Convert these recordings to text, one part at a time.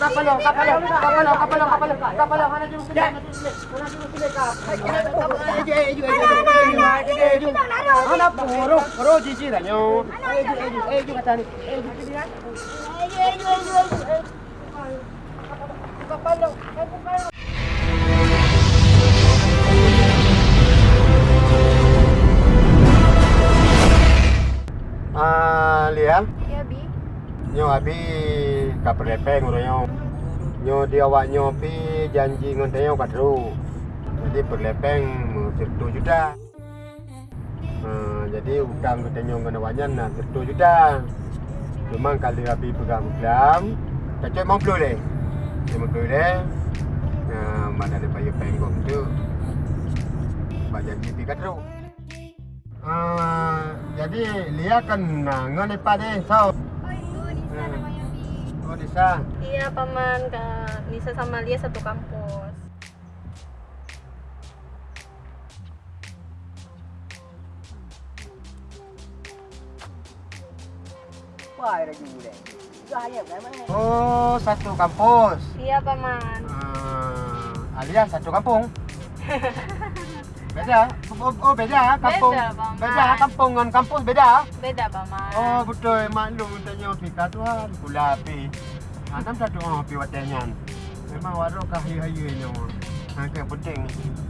Kapalo, kapalo, kapalo, kapalo, kapalo, kapalo. Mana dulu sini, mana dulu sini, mana dulu sini kap. Eju, eju, eju, eju, eju. Mana puro, puro jiji dah nyo. Eju, eju, eju kata ni. Eju sini kan. Eju, eju, eju, eju. Kapalo, kapalo. Ah, lihat. Ya, Bi. Nyo abi kapal lepeng udah nyo. Dia awak nyo pi janji ngon tanya kat ru. Jadi berlepeng satu juta. Uh, jadi utang kita nyo ngon awanyan nah satu juta. Cuma kali abi pegang pegang, cacok mau puluh deh. Mau puluh deh. Mana ada payah penggong tu. Pak janji pi kat ru. Uh, jadi lihat kan ngon lepas deh. So, oh Disa. Iya, paman Kak Nisa sama Lia satu kampus. Wah, ada juga kan? Oh, satu kampus. Iya, paman. Uh, alias satu kampung. beda. Oh, oh beda kampung. Beda, Bang. Beda kampung dengan kampus beda. Beda, paman. Oh, betul maklum tanya kita tuan gula api. Anam satu oh api watenyan. Memang warok kahi-hayu ini. Ha, ke penting.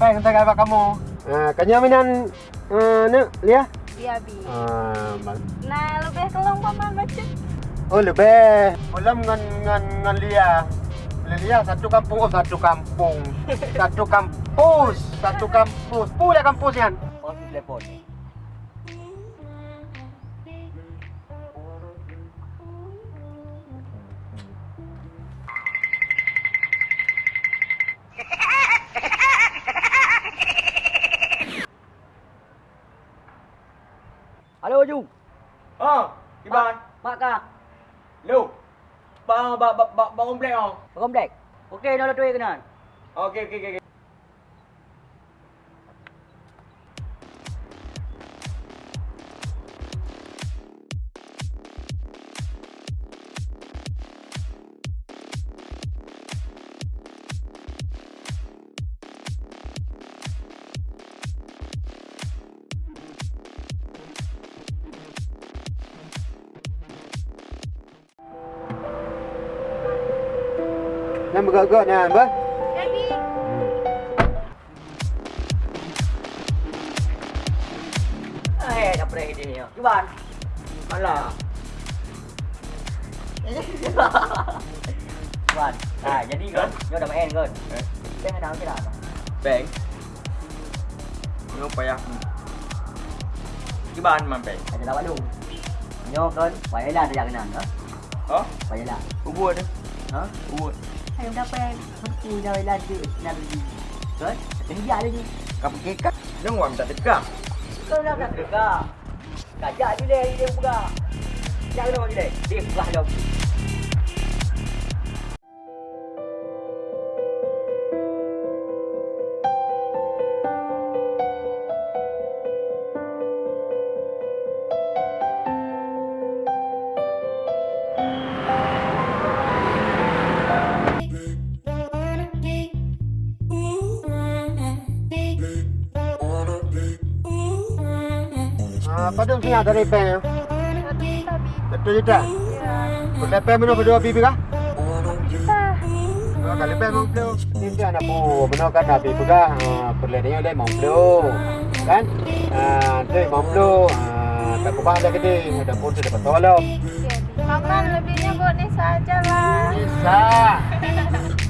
Baik, kita kata kamu. Uh, kanya minan uh, ne, lihat. Iya, Bi. Uh, Nah, lebih kelong paman baca. Oh lebih. Ulam ngan ngan ngan Lia. Lia satu kampung, oh satu kampung. Satu kampus, satu kampus. Pula kampus kan? Oh, di telepon. Halo Ju. Ha, Iban. Mak kah? Lu. Bang bang bang bang bang komplek oh. Komplek. Okey, nak tu kenan. Okey okey okey. Yang bergerak ni, apa? Eh, pernah ini ni. Cuban. Malah. Cuban. Ah, jadi kan, dia dah main kan. Eh. Tengah dah okey dah. Bang. Nyo payah. Iban man bang. Ada lawak lu. Nyo kan, payahlah dia kena. Ha? Ha? Payahlah. Dia. Ha? Ayo dapat berku dah tu nak beli. Kan? Kena dia lagi. Kau pergi kan? Jangan orang minta dekat. Kau nak nak dekat. Kajak dia dia dia buka. Jangan orang dia. Dia buka dah. Apa tu sini ada ya? Satu juta. Berlepeng mana berdua bibi kah? Kalau lepeng mau pelu. Ini anak bu, benar kan nabi juga. Ah, perledinya oleh mau pelu. Kan? Tu mau pelu. Ah, tak kubah ada gede. Ada pun sudah bertolong. Iya, Bi. Paman, lebihnya buat Nisa aja lah. Nisa.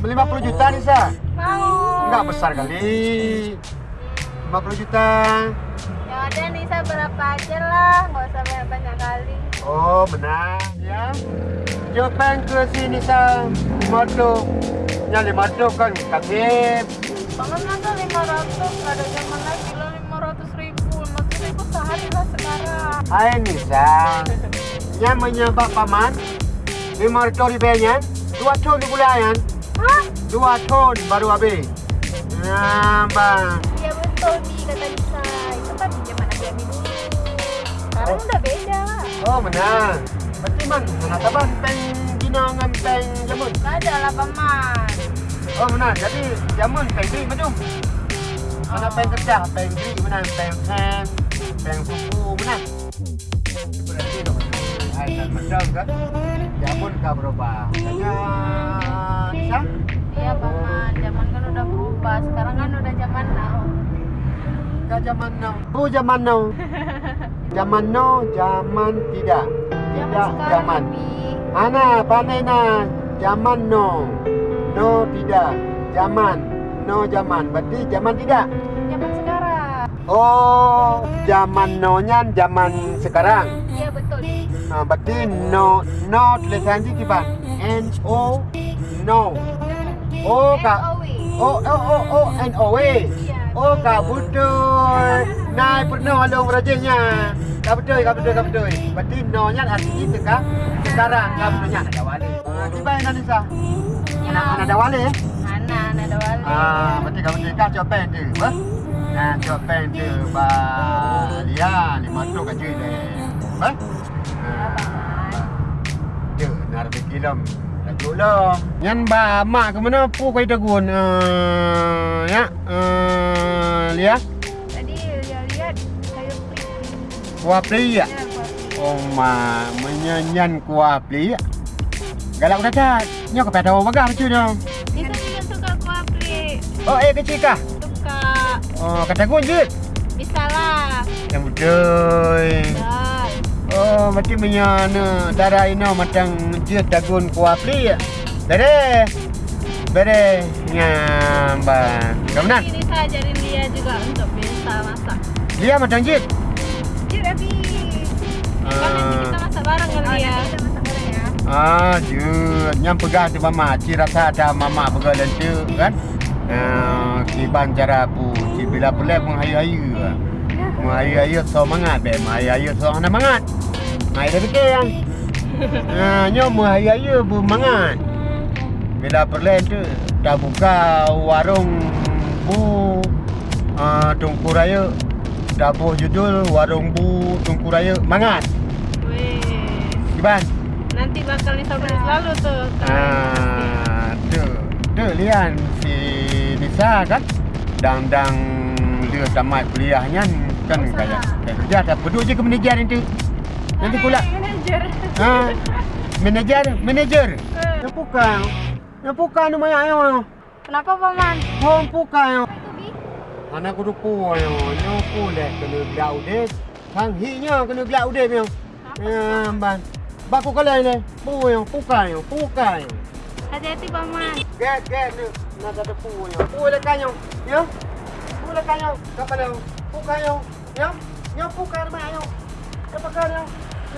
50 juta Nisa. Mau. Enggak besar kali. 50 juta. Berapa aja lah. Nggak usah banyak-banyak kali. Oh, benar ya. Jawapan ke sini Nisa. Moto. Yang lima tu kan kakek. Paman masa 500, nggak ada zaman lagi lah 500 ribu. 500 ribu sehari lah sekarang. Hai Nisa. Yang menyebab paman. Lima ratus ribunya. Dua ton di bulanan. Hah? Dua ton baru habis. Nah, bang. Iya betul Bi, kata Sekarang udah beda. Oh, benar. Berarti man, mana taban peng Cina dengan peng jamun. Tak ada lah paman. Oh mana? Jadi jamun peng beri macam. Mana Oh. peng kerja, peng beri mana? Peng hand, peng kuku mana? Berarti dong. Hai dan macam kan? Jamun kah berubah? Hanya Nisa? Iya paman, zaman kan udah berubah. Sekarang kan udah zaman now. Kah zaman now? Oh zaman now. Zaman now, zaman tidak. Tidak zaman. Ana pandai na zaman no. No tidak. Zaman. No zaman. Berarti zaman tidak. Zaman sekarang. Oh, zaman no-nya zaman sekarang. Iya betul. Nah, berarti no no tulisan je kiban. N O no. Oh kak. NOW. Oh oh oh oh N O W. Iya. Oh kak betul. Nai pernah alung rajinnya. Kak betul, kak betul, kak betul. Berarti no-nya artinya sekarang. Sekarang kak betulnya ada wali. Ah, kiban Indonesia. Ya. Anak anak ada wali eh? Ana, ana ada wali. Ah, berarti kamu nikah copen tu, apa? Nah, copen tu ba dia ni masuk kat je deh. Apa? Ah, tu nar bikilam. Tak jula. Nyan ba mak ke mana pu kau tagun? Uh, ya. Uh, Lia. Kuah pli ya. Oh ma, menyanyian kuah pli ya. Galak dah tak? Nyo ke tahu bagah macam tu. Kita juga suka kuah plik. Oh, eh kecil kah? Suka. Oh, kata gun je. Bisa lah. Yang betul. Oh, macam menyana darah ino macam je dagun kuah pli ya. Dere. Bere nyamba. Kamu nak? Ini saya ajarin dia juga untuk biasa masak. Dia macam je. Abi. Kan nanti kita masak bareng kali ya. Kita masak bareng ya. Ah, je. Nyam pegah tu mama. Ci rasa ada mama pegah dan tu kan. Ah, kiban cara pu. Ci bila boleh menghayu-hayu. Menghayu-hayu so mangat be. Menghayu-hayu so ana mangat. Mai dah fikir yang. Ah, nyom menghayu-hayu bu mangat. Bila perlu tu dah buka warung bu uh, Tungku Raya dah buh judul warung bu Tungku Raya mangat. Weh. Kiban. Nanti bakal disabarin selalu tuh. Ah, tu, tu lian si Nisa kan, dang-dang dia tamat kuliahnya kan Oh, kayak kerja dah berdua je ke manager itu. Nanti pula. Manager. Ha, manager, manager. Yang bukan. Yang bukan nama ayo. Kenapa paman? Bukan. Itu bi. Anak aku rupu ayo. Nyo pule kena gelau deh. Kang hinya kena gelau deh ayo. Ya, ban. Baku kalian ni. Bu ayo, bukan ayo, bukan ayo. Hati-hati paman. Get, get ni. Nak ada pu yo. Pu le kanyo. Ya. Pu le kanyo. Kapal yo. Pu kanyo. Ya. Ya pu kan ma yo. Kapal kanyo.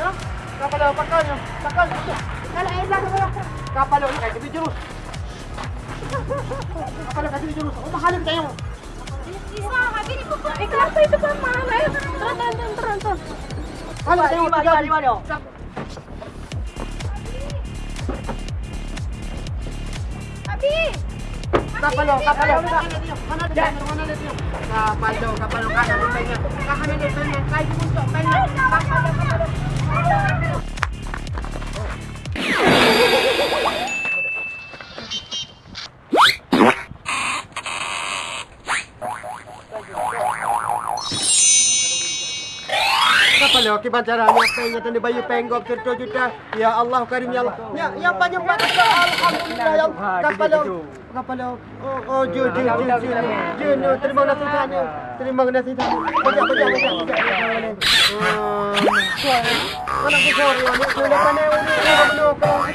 Ya. Kapal yo pakai yo. Pakai yo. Kalau air dah kapal. Kapal yo kayak gitu jurus. Kapal yo kayak gitu jurus. Oh mahal kayo. Habis dipukul. Eh, kenapa itu paman? Ayo. Kalau kayo Lima, lima, lima dia. Abi. Kapal yo, kapal yo. Mana dia? Mana dia? Kapal yo, kapal yo. Kanan ni pengen. Kanan ni pengen. Kayu untuk pengen. Kapal yo, kapal yo. Apa lo kiban cara nyapenya tadi bayu penggok cerita juta. Ya Allah karim ya Allah. Ya ya banyak banget alhamdulillah ya Allah. Kapal lo. Kapal lo. Oh oh ju ju ju ju. Ju no terima kasih Tuhan. ya. Terima kasih Tuhan. Bajak bajak bajak bajak. Mana aku sorry ya. Sudah kan ni ini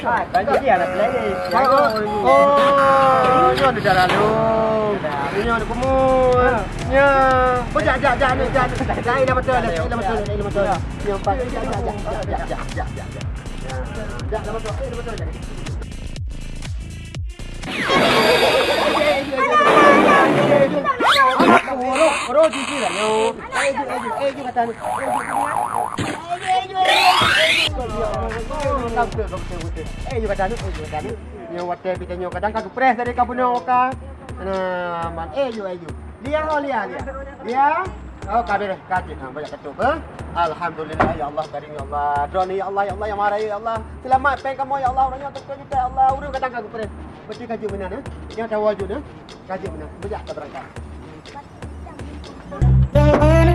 Ah, banyak dia nak lagi. Oh, oh, ini ada darah lu. Ini ada kumur. Ya, jak jak ni jak. Jak ini betul, ini betul, betul. Empat. Jak jak jak. Jak dah betul, ini betul. Oro, oro jiji lah yo. Eh, ju, eh, ju, eh, ju kata ni. Eh, ju, eh, ju, eh, ju kata ni, eh, ju kata ni. Nyo wate kita nyo kadang kagak pres dari kabun oka. Nah, man, eh, ju, eh, ju. Lia ho lia lia. Lia. Oh, kabir kaki ha, banyak ketuk ha? Alhamdulillah ya Allah karim ya Allah. Drone ya Allah ya Allah yang marah ya Allah. Selamat peng kamu ya Allah orangnya tak kita ya Allah. Urus kadang aku pere. Betul kaji mana ha? Yang ada wajud ha? Kaji mana? Banyak kita berangkat. Selamat